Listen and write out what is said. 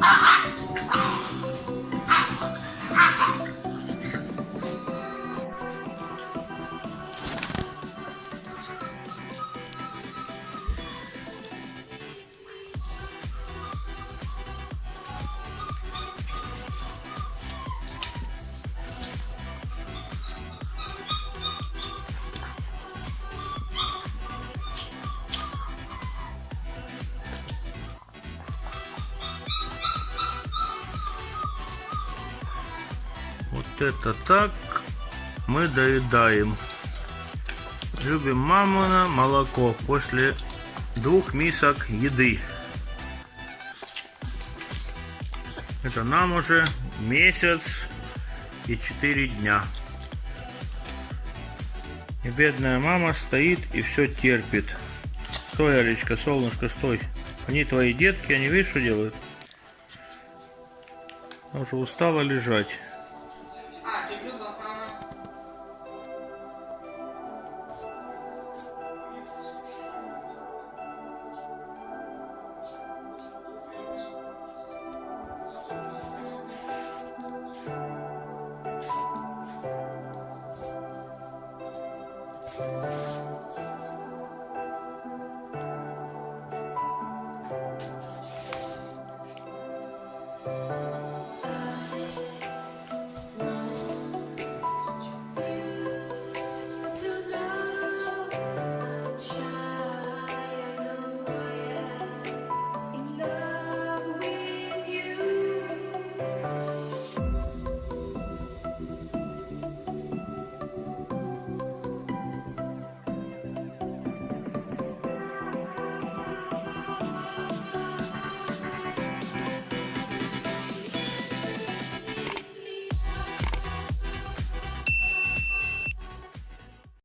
Ah! Вот это так мы доедаем. Любим мамоно молоко после двух мисок еды. Это нам уже месяц и четыре дня. И бедная мама стоит и все терпит. Стой, Алечка, солнышко, стой. Они твои детки, они видишь, что делают? Она уже устала лежать.